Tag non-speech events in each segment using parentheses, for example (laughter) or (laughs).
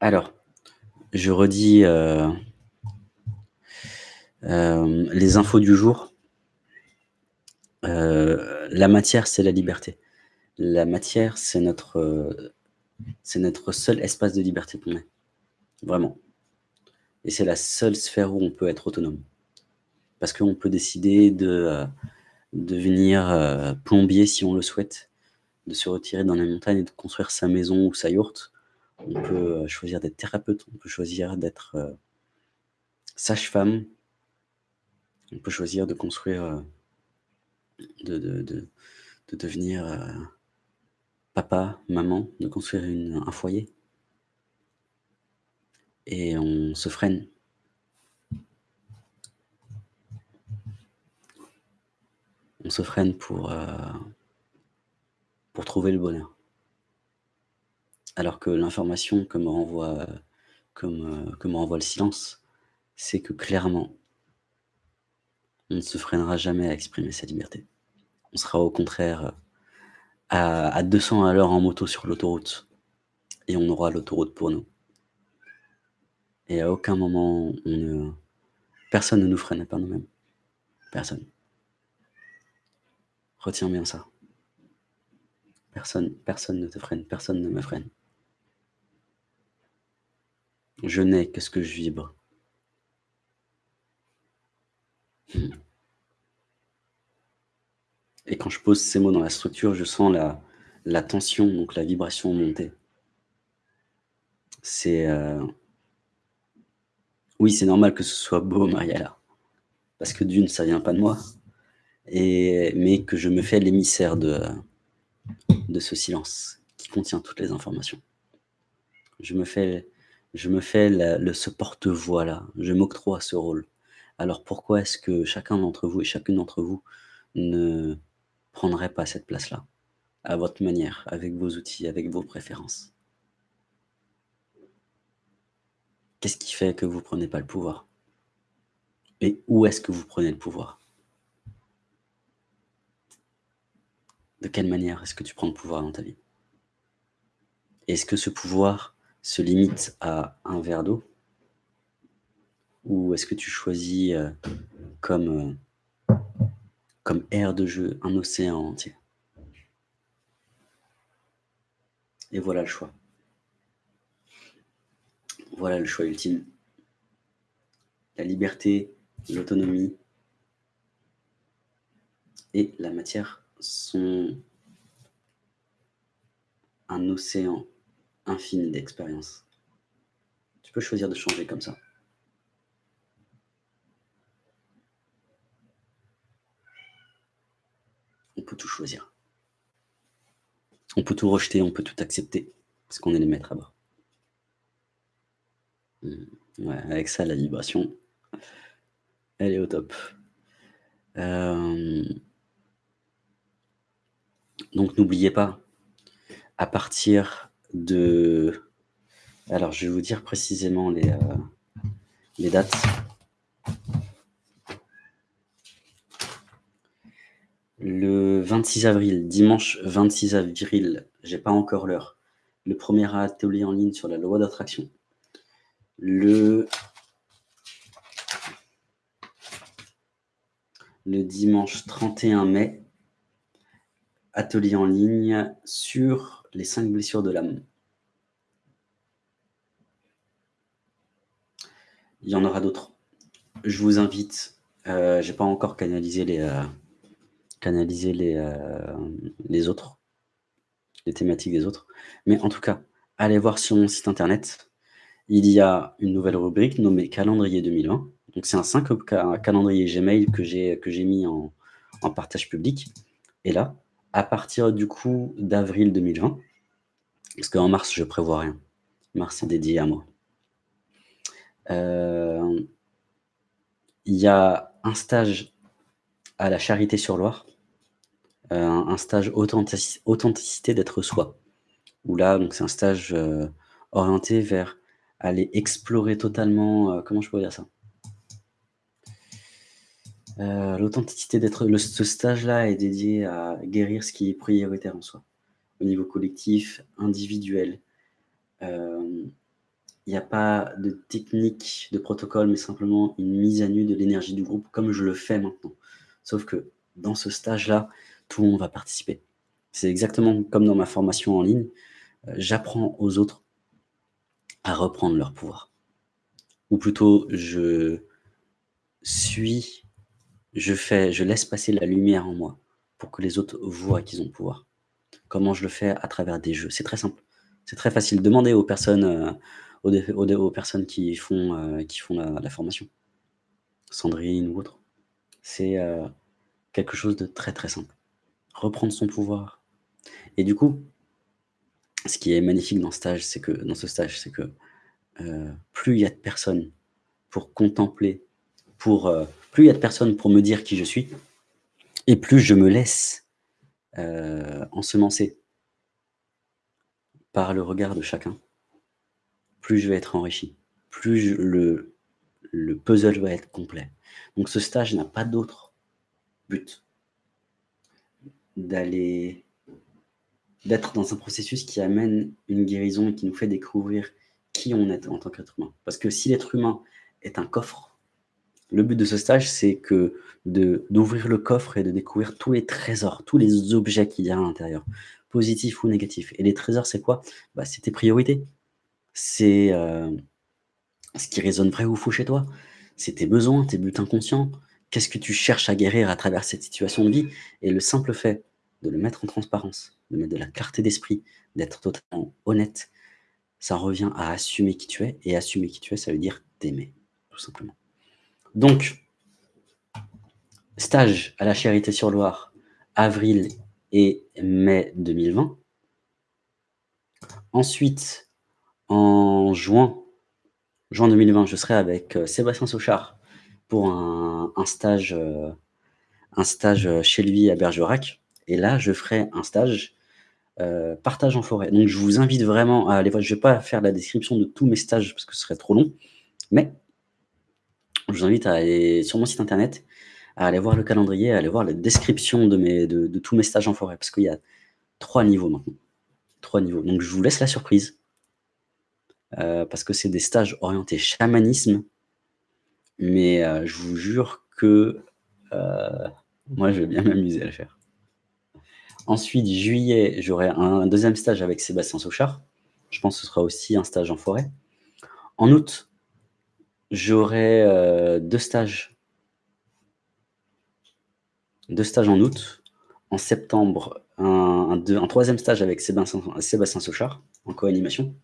Alors, je redis, heu hem, les infos du jour. Heu, la matière, c'est la liberté. La matière, c'est notre, seul espace de liberté qu'on ait, vraiment et c'est la seule sphère où on peut être autonome. Parce qu'on peut décider de, devenir, plombier si on le souhaite, de se retirer dans les montagnes et de construire sa maison ou sa yourte. On peut, heu, choisir d'être thérapeute, on peut choisir d'être, heu sage-femme. On peut choisir de construire, heu de de de de devenir, papa, maman, de construire un foyer. Et on se freine. On se freine pour trouver le bonheur. Alors que l'information que me renvoie, le silence, c'est que clairement on ne se freinera jamais à exprimer sa liberté. On sera au contraire, heu, à à 200 à l'heure en moto sur l'autoroute et on aura l'autoroute pour nous. Et à aucun moment on ne personne ne nous freine part nous-mêmes, personne. Retiens bien ça. Personne personne ne te freine, personne ne me freine. Je n'ai que ce que je vibre. Et quand je pose ces mots dans la structure, je sens la tension, donc la vibration monter. C'est, heu oui, c'est normal que ce soit beau, Mariala. Parce que d'1, ça vient pas de moi et mais que je me fais l'émissaire de de ce silence qui contient toutes les informations. Je me fais je me fais le ce porte-voix là, je m'octroie ce rôle. Alors pourquoi est-ce que chacun d'entre vous et chacune d'entre vous ne prendrait pas cette place-là? À votre manière, avec vos outils, avec vos préférences? Qu'est-ce qui fait que vous prenez pas le pouvoir? Et où est-ce que vous prenez le pouvoir? De quelle manière est-ce que tu prends le pouvoir dans ta vie? Est-ce que ce pouvoir se limite à un verre d'eau? Ou est-ce que tu choisis, heu, comme, heu, comme aire de jeu, un océan entier? Et voilà le choix. Voilà le choix ultime. La liberté, l'autonomie et la matière sont un océan infini d'expériences. Tu peux choisir de changer comme ça. On peut tout choisir. On peut tout rejeter, on peut tout accepter, parce qu'on est les maîtres à bord. Mmh, ouais, avec ça, la vibration elle est au top. Hem donc n'oubliez pas, à partir de alors je vais vous dire précisément les, les dates. Le 26 avril, dimanche 26 avril, j'ai pas encore l'heure, le 1er atelier en ligne sur la loi d'attraction. Le le dimanche 31 mai atelier en ligne sur les 5 blessures de l'âme. Il y en aura d'autres. Je vous invite, heu, j'ai pas encore canalisé les, heu, canalisé les, autres, les thématiques des autres, mais en tout cas, allez voir sur mon site internet. Il y a une nouvelle rubrique nommée calendrier 2020. Donc c'est un simple ca calendrier Gmail que j'ai que j'ai mis en en partage public et là, à partir du coup d'avril 2020, parce qu'en mars, je prévois rien. Mars est dédié à moi. Hem, il y a un stage à la Charité-sur-Loire, heu, un un stage authentici authenticité d'être soi. Où là, c'est un stage, heu, orienté vers aller explorer totalement, comment je pourrais dire ça? L'authenticité d'être ce stage-là est dédié à guérir ce qui est prioritaire en soi, au niveau collectif, individuel, il n'y a pas de technique, de protocole, mais simplement une mise à nu de l'énergie du groupe, comme je le fais maintenant. Sauf que dans ce stage-là, tout le monde va participer. C'est exactement comme dans ma formation en ligne, euh, j'apprends aux autres à reprendre leur pouvoir. Ou plutôt, je suis, je fais, je laisse passer la lumière en moi pour que les autres voient qu'ils ont pouvoir. Comment je le fais À travers des jeux. C'est très simple. C'est très facile. Demandez aux personnes, euh, aux, personnes qui font, euh, la, formation. Sandrine ou autre. C'est euh, quelque chose de très très simple. Reprendre son pouvoir. Et du coup, ce qui est magnifique dans ce stage, c'est que plus il y a de personnes pour contempler, pour, plus il y a de personnes pour me dire qui je suis, et plus je me laisse ensemencer par le regard de chacun, plus je vais être enrichi, plus le, le puzzle va être complet. Donc ce stage n'a pas d'autre but d'aller d'être dans un processus qui amène une guérison et qui nous fait découvrir qui on est en tant qu'être humain. Parce que si l'être humain est un coffre, le but de ce stage, c'est que d'ouvrir le coffre et de découvrir tous les trésors, tous les objets qu'il y a à l'intérieur positif ou négatif. Et les trésors, c'est quoi? Bah, C'est tes priorités. C'est euh, ce qui résonne vrai ou faux chez toi. C'est tes besoins, tes buts inconscients. Qu'est-ce que tu cherches à guérir à travers cette situation de vie? Et le simple fait de le mettre en transparence, de mettre de la clarté d'esprit, d'être totalement honnête, ça revient à assumer qui tu es. Et assumer qui tu es, ça veut dire t'aimer, tout simplement. Donc, stage à la Charité sur Loire, avril et mai 2020. Ensuite, en juin, juin 2020, je serai avec euh, Sébastien Sauchard pour un, stage, euh, stage chez lui à Bergerac. Et là, je ferai un stage euh, partage en forêt. Donc, je vous invite vraiment à aller voir. Je ne vais pas faire la description de tous mes stages parce que ce serait trop long. Mais je vous invite à aller sur mon site internet à aller voir le calendrier, à aller voir la description de, tous mes stages en forêt, parce qu'il y a trois niveaux maintenant. Trois niveaux. Donc, je vous laisse la surprise, euh, parce que c'est des stages orientés chamanisme, mais euh, je vous jure que euh, moi, je vais bien m'amuser à le faire. Ensuite, juillet, j'aurai un deuxième stage avec Sébastien Sauchard. Je pense que ce sera aussi un stage en forêt. En août, j'aurai deux stages deux stages en août. En septembre, un, troisième stage avec Sébastien, Sébastien Sochard, en co-animation.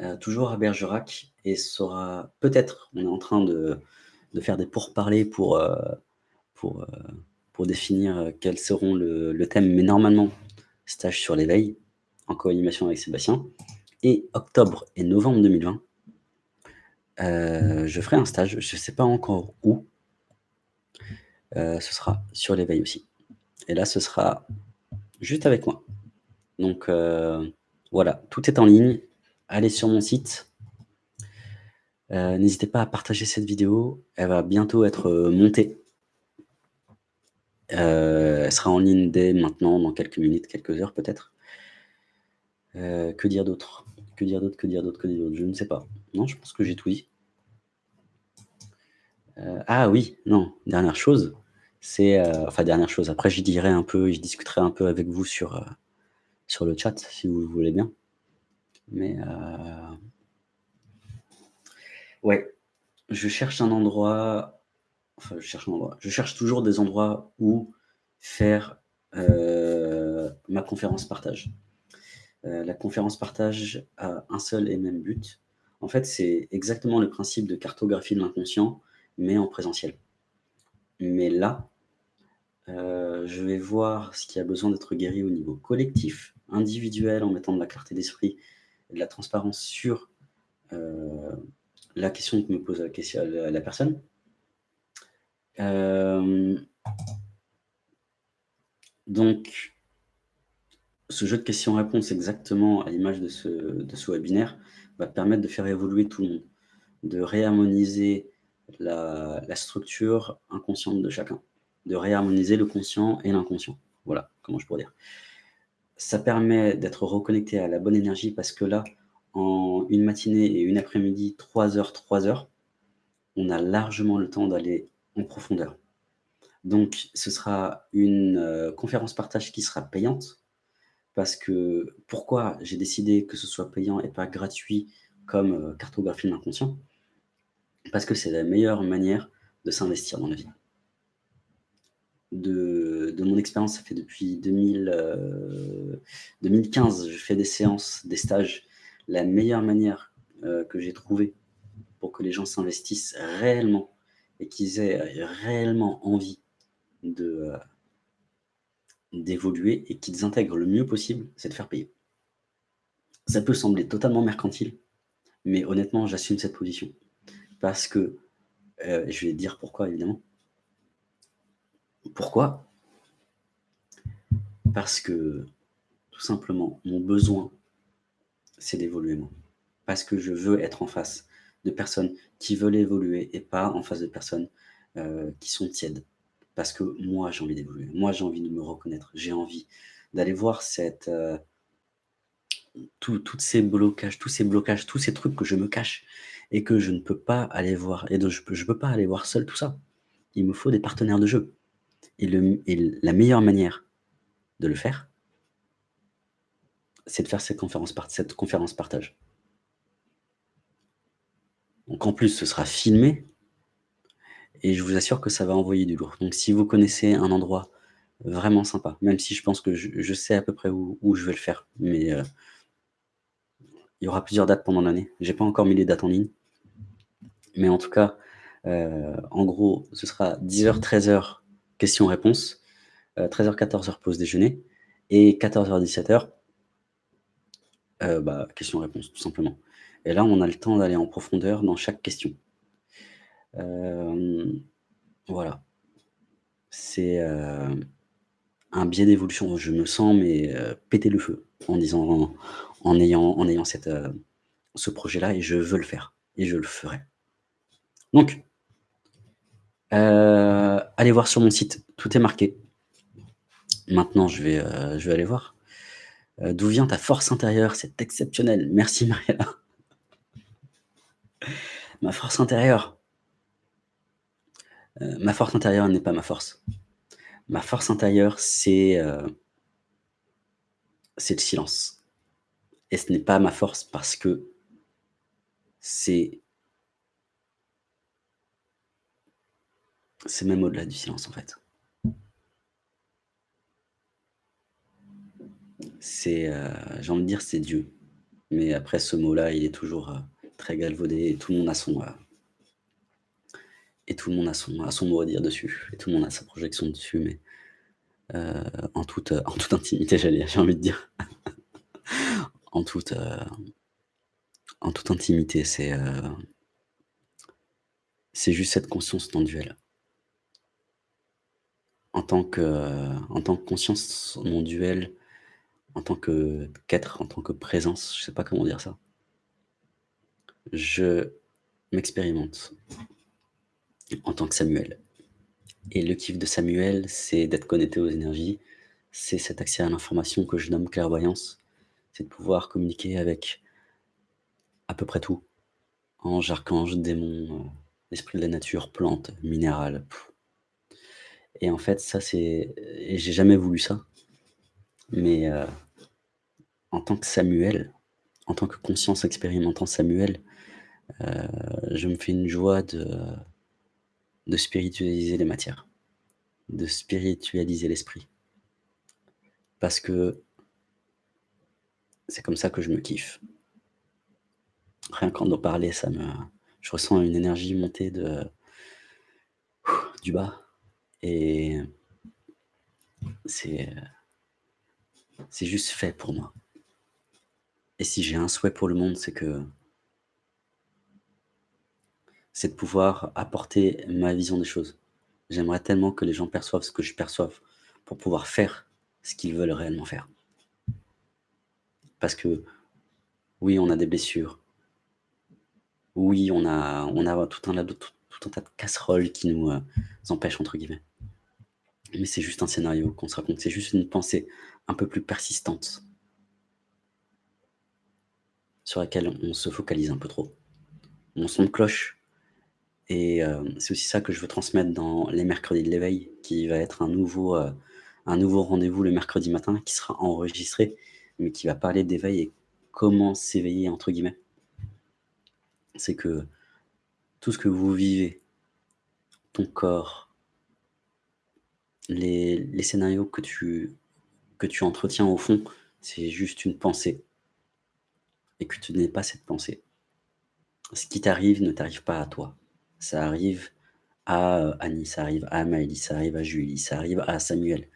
Euh, toujours à Bergerac, et sera peut-être, on est en train de, faire des pourparlers pour, euh, pour, euh, pour définir quels seront le, le, thème, mais normalement, stage sur l'éveil, en co-animation avec Sébastien. Et octobre et novembre 2020, je ferai un stage, je ne sais pas encore où, euh, ce sera sur l'éveil aussi. Et là, ce sera juste avec moi. Donc euh, voilà, tout est en ligne. Allez sur mon site. Euh, n'hésitez pas à partager cette vidéo. Elle va bientôt être montée. elle sera en ligne dès maintenant, dans quelques minutes, quelques heures peut-être. que dire d'autre? Que dire d'autre Que dire d'autre Que dire d'autre Je ne sais pas. Non, je pense que j'ai tout dit. ah oui, non, dernière chose, c'est, euh, enfin dernière chose, après je dirai un peu, je discuterai un peu avec vous sur, euh, sur le chat, si vous le voulez bien. Mais, euh, ouais, je cherche un endroit, enfin je cherche un endroit, je cherche toujours des endroits où faire ma conférence partage. La conférence partage a un seul et même but. En fait, c'est exactement le principe de cartographie de l'inconscient, mais en présentiel. Mais là, euh, je vais voir ce qui a besoin d'être guéri au niveau collectif, individuel, en mettant de la clarté d'esprit et de la transparence sur euh, la question que me pose la, la, personne. Euh, donc, ce jeu de questions-réponses exactement à l'image de ce, webinaire va permettre de faire évoluer tout le monde, de réharmoniser la, structure inconsciente de chacun, de réharmoniser le conscient et l'inconscient. Voilà, comment je pourrais dire. Ça permet d'être reconnecté à la bonne énergie parce que là, en une matinée et une après-midi, 3 heures, 3 heures, on a largement le temps d'aller en profondeur. Donc, ce sera une euh, conférence partage qui sera payante, parce que pourquoi j'ai décidé que ce soit payant et pas gratuit comme euh, cartographie de l'inconscient? Parce que c'est la meilleure manière de s'investir dans la vie. De, mon expérience, ça fait depuis 2000, 2015, euh, je fais des séances, des stages. La meilleure manière que j'ai trouvée pour que les gens s'investissent réellement et qu'ils aient réellement envie de euh, d'évoluer et qu'ils intègrent le mieux possible, c'est de faire payer. Ça peut sembler totalement mercantile, mais honnêtement, j'assume cette position. Parce que, euh, je vais dire pourquoi, évidemment. Pourquoi? Parce que, tout simplement, mon besoin, c'est d'évoluer moi. Parce que je veux être en face de personnes qui veulent évoluer et pas en face de personnes euh, qui sont tièdes. Parce que moi, j'ai envie d'évoluer. Moi, j'ai envie de me reconnaître. J'ai envie d'aller voir cette, euh, tous ces blocages, tous ces blocages, tous ces trucs que je me cache et que je ne peux pas aller voir. Et donc, je ne peux, pas aller voir seul tout ça. Il me faut des partenaires de jeu. Et, le, et la meilleure manière de le faire, c'est de faire cette conférence, cette conférence partage. Donc en plus, ce sera filmé et je vous assure que ça va envoyer du lourd. Donc si vous connaissez un endroit vraiment sympa, même si je pense que je, sais à peu près où, je vais le faire, mais euh, il y aura plusieurs dates pendant l'année. J'ai pas encore mis les dates en ligne, mais en tout cas, euh, en gros, ce sera 10h, 13h, questions-réponses, 13h, 14h, pause déjeuner, et 14h, 17h, euh, bah, questions-réponses, tout simplement. Et là, on a le temps d'aller en profondeur dans chaque question. Euh, voilà. C'est euh, un biais d'évolution. Je me sens mais euh, péter le feu en disant, en, ayant, en ce projet-là et je veux le faire et je le ferai. Donc, allez voir sur mon site, tout est marqué. Maintenant, je vais, je vais aller voir. D'où vient ta force intérieure C'est exceptionnel. Merci, Mariella. (laughs) Ma force intérieure. Euh, ma force intérieure n'est pas ma force. Ma force intérieure, c'est euh, c'est le silence. Et ce n'est pas ma force parce que c'est c'est même au-delà du silence en fait. C'est, euh, j'ai envie de dire, c'est Dieu. Mais après, ce mot-là, il est toujours très galvaudé et tout le monde a son, et tout le monde a son, mot à dire dessus et tout le monde a sa projection dessus, mais euh, en, toute, en toute intimité, j'allais, j'ai envie de dire. (laughs) en, toute, euh, en toute intimité, c'est juste cette conscience non duel. En tant que, en tant que conscience non duel, en tant qu'être, en tant que présence, je sais pas comment dire ça je m'expérimente en tant que Samuel. Et le kiff de Samuel, c'est d'être connecté aux énergies, c'est cet accès à l'information que je nomme clairvoyance, c'est de pouvoir communiquer avec à peu près tout. Ange, archange, démon, euh, esprit de la nature, plante, minéral. Et en fait, ça c'est... J'ai jamais voulu ça. Mais euh, en tant que Samuel, en tant que conscience expérimentant Samuel, euh, je me fais une joie de, de spiritualiser les matières, de spiritualiser l'esprit. Parce que c'est comme ça que je me kiffe. Rien qu'en en parler, ça me, je ressens une énergie monter de, du bas. Et c'est juste fait pour moi. Et si j'ai un souhait pour le monde, c'est que c'est de pouvoir apporter ma vision des choses. J'aimerais tellement que les gens perçoivent ce que je perçoive pour pouvoir faire ce qu'ils veulent réellement faire. Parce que oui, on a des blessures. Oui, on a, on a tout, un, tout, un tas de casseroles qui nous euh, empêchent, entre guillemets. Mais c'est juste un scénario qu'on se raconte. C'est juste une pensée un peu plus persistante. sur laquelle on se focalise un peu trop. Mon son de cloche et heu, c'est aussi ça que je veux transmettre dans les mercredis de l'éveil, qui va être un nouveau, heu, un nouveau rendez-vous le mercredi matin qui sera enregistré, mais qui va parler d'éveil et comment «s'éveiller» entre guillemets. C'est que tout ce que vous vivez, ton corps les scénarios que tu que tu entretiens au fond, c'est juste une pensée et que tu n'aies pas cette pensée. Ce qui t'arrive ne t'arrive pas à toi. Ça arrive à, heu, Annie, ça arrive à Maëlys, ça arrive à Julie, ça arrive à Samuel,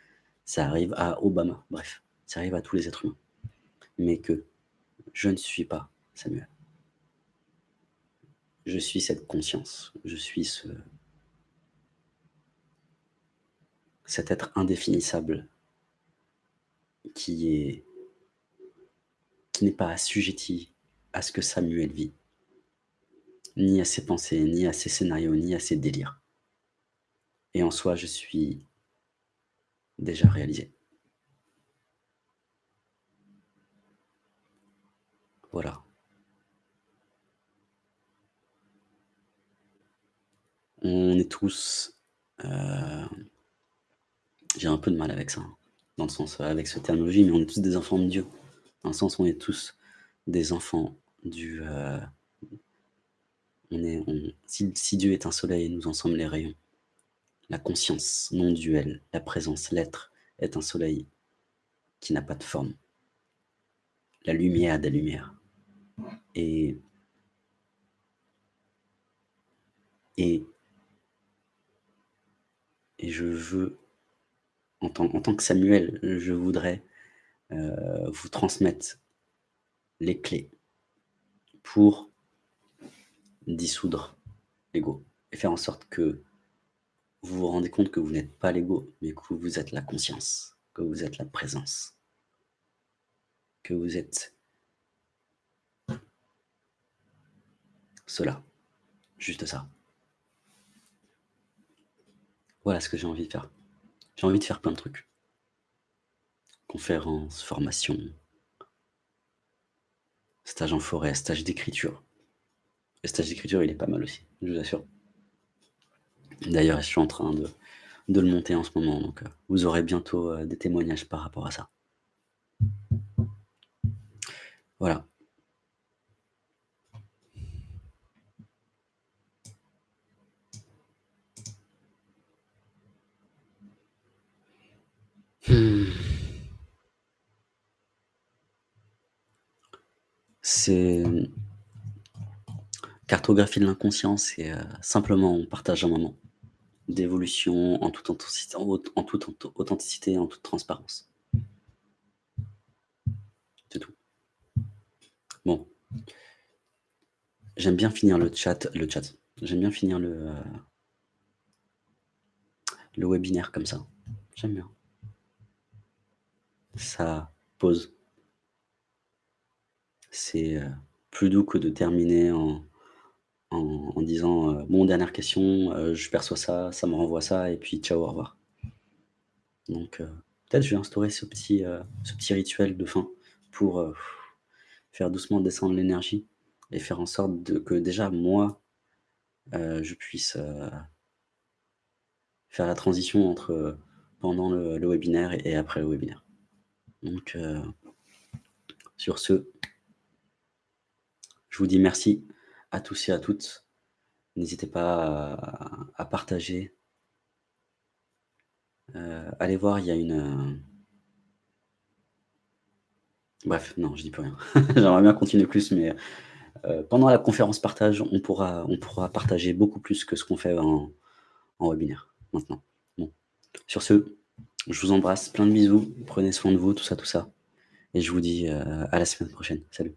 ça arrive à Obama, bref, ça arrive à tous les êtres humains. Mais que je ne suis pas Samuel. Je suis cette conscience, je suis ce cet être indéfinissable qui qui n'est pas assujetti à ce que Samuel vit. Ni à ses pensées, ni à ses scénarios, ni à ses délires. Et en soi, je suis déjà réalisé. Voilà. On est tous, heu j'ai un peu de mal avec ça, dans le sens, avec cette terminologie, mais on est tous des enfants de Dieu. Dans le sens on est tous des enfants du, heu, si Dieu est un soleil, nous en sommes les rayons. La conscience non duelle, la présence, l'être est un soleil qui n'a pas de forme. La lumière des lumières et et je veux en tant que Samuel, je voudrais, heu, vous transmettre les clés pour dissoudre l'ego et faire en sorte que vous vous rendez compte que vous n'êtes pas l'ego, mais que vous êtes la conscience, que vous êtes la présence. Que vous êtes cela, juste ça. Voilà ce que j'ai envie de faire. J'ai envie de faire plein de trucs. Conférences, formations stage en forêt, stage d'écriture. Le stage d'écriture, il est pas mal aussi, je vous assure. D'ailleurs, je suis en train de le monter en ce moment, donc heu, vous aurez bientôt, heu, des témoignages par rapport à ça. Voilà. Mmh. C'est cartographie de l'inconscient, c'est, heu, simplement on partage un moment d'évolution en toute authenticité en toute auth authenticité, en toute transparence. C'est tout. Bon. J'aime bien finir le chat le chat, j'aime bien finir le, le webinaire comme ça, j'aime bien. Ça pose. C'est, heu, plus doux que de terminer en en disant, heu: «Bon dernière question, heu, je perçois ça, ça me renvoie ça et puis ciao, au revoir». Donc heu, peut-être je vais instaurer ce petit, ce petit rituel de fin pour, faire doucement descendre l'énergie et faire en sorte que déjà moi, je puisse, faire la transition entre, pendant le webinaire et après le webinaire. Donc sur ce je vous dis merci à tous et à toutes. N'hésitez pas à partager. Heu, allez voir, il y a une, heu bref, non, je dis plus rien. (laughs) J'aimerais bien continuer plus, mais heu, pendant la conférence partage, on pourra partager beaucoup plus que ce qu'on fait en webinaire, maintenant. Bon, sur ce, je vous embrasse, plein de bisous, prenez soin de vous, tout ça, tout ça et je vous dis, à la semaine prochaine. Salut.